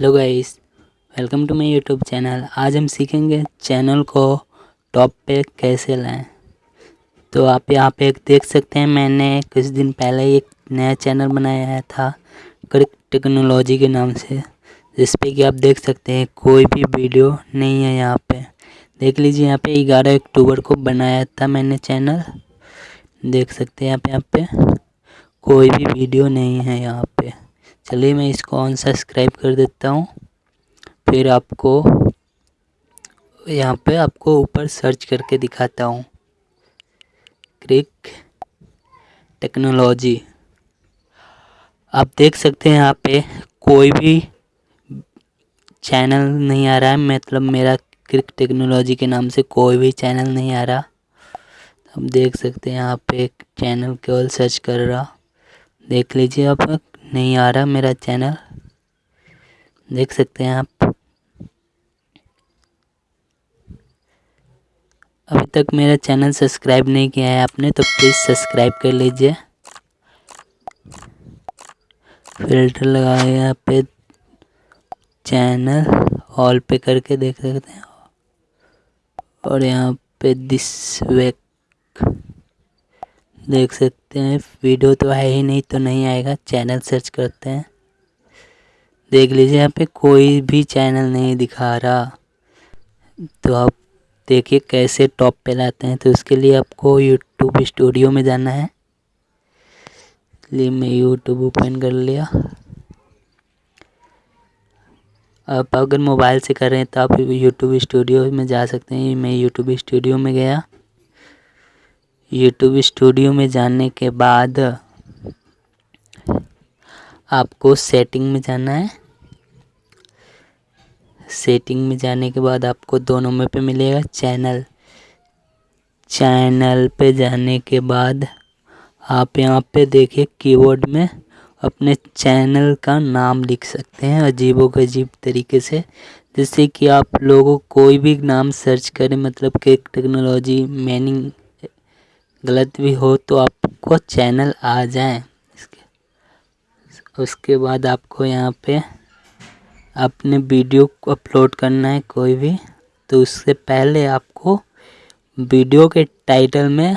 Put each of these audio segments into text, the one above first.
Hello guys welcome to my YouTube channel आज हम सीखेंगे चैनल को टॉप पे कैसे लाएँ। तो आप यहाँ पे देख सकते हैं, मैंने कुछ दिन पहले एक नया चैनल बनाया था क्रिक टेक्नोलॉजी के नाम से जिस पे कि आप देख सकते हैं, कोई भी वीडियो नहीं है यहाँ पे। देख लीजिए, यहाँ पे ग्यारह अक्टूबर को बनाया था मैंने चैनल देख सकते हैं यहाँ पे यहाँ पे, कोई भी वीडियो नहीं है यहाँ पे। चलिए मैं इसको ऑन सब्सक्राइब कर देता हूँ। फिर आपको यहाँ पे आपको ऊपर सर्च करके दिखाता हूँ। क्रिक टेक्नोलॉजी आप देख सकते हैं यहाँ पे कोई भी चैनल नहीं आ रहा है। मतलब मेरा क्रिक टेक्नोलॉजी के नाम से कोई भी चैनल नहीं आ रहा। आप देख सकते हैं यहाँ पे एक चैनल केवल सर्च कर रहा। देख लीजिए आप। नहीं आ रहा मेरा चैनल। देख सकते हैं आप। अभी तक मेरा चैनल सब्सक्राइब नहीं किया है आपने तो प्लीज़ सब्सक्राइब कर लीजिए। फ़िल्टर लगाए यहाँ पे। चैनल ऑल पे करके देख सकते हैं। और यहाँ पे दिस वेक देख सकते हैं। वीडियो तो है ही नहीं तो नहीं आएगा। चैनल सर्च करते हैं। देख लीजिए, यहाँ पे कोई भी चैनल नहीं दिखा रहा। तो आप देखिए कैसे टॉप पे लाते हैं। तो उसके लिए आपको यूट्यूब स्टूडियो में जाना है। इसलिए मैं यूट्यूब ओपन कर लिया। आप अगर मोबाइल से कर रहे हैं तो आप यूट्यूब स्टूडियो में जा सकते हैं। मैं यूट्यूब स्टूडियो में गया। यूट्यूब स्टूडियो में जाने के बाद आपको सेटिंग में जाना है। सेटिंग में जाने के बाद आपको दो नंबर पे मिलेगा चैनल चैनल पे जाने के बाद आप यहाँ पे देखिए कीबोर्ड में अपने चैनल का नाम लिख सकते हैं अजीबो गजीब तरीके से। जैसे कि आप लोगों कोई भी नाम सर्च करें मतलब कि टेक्नोलॉजी मीनिंग गलत भी हो तो आपको चैनल आ जाए। इसके उसके बाद आपको यहाँ पे अपने वीडियो को अपलोड करना है कोई भी। तो उससे पहले आपको वीडियो के टाइटल में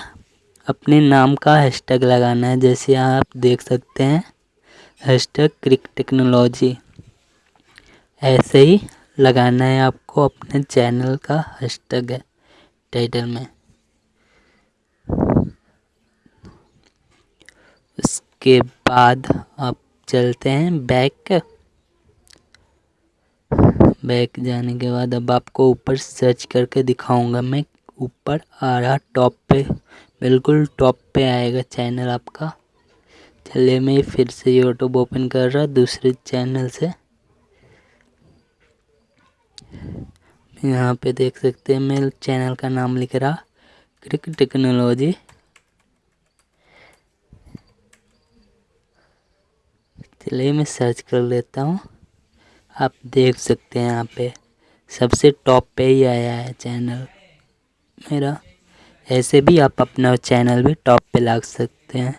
अपने नाम का हैशटैग लगाना है। जैसे आप देख सकते हैं, हैशटैग क्रिक टेक्नोलॉजी। ऐसे ही लगाना है आपको अपने चैनल का हैशटैग टाइटल में। उसके बाद आप चलते हैं बैक। बैक जाने के बाद अब आपको ऊपर सर्च करके दिखाऊँगा मैं। ऊपर आ रहा टॉप पे। बिल्कुल टॉप पे आएगा चैनल आपका। चलिए मैं फिर से यूट्यूब ओपन कर रहा, दूसरे चैनल से। यहाँ पे देख सकते हैं, मैं चैनल का नाम लिख रहा क्रिक टेक्नोलॉजी चलिए मैं सर्च कर लेता हूँ। आप देख सकते हैं यहाँ पे सबसे टॉप पे ही आया है चैनल मेरा ऐसे भी आप अपना चैनल भी टॉप पे ला सकते हैं।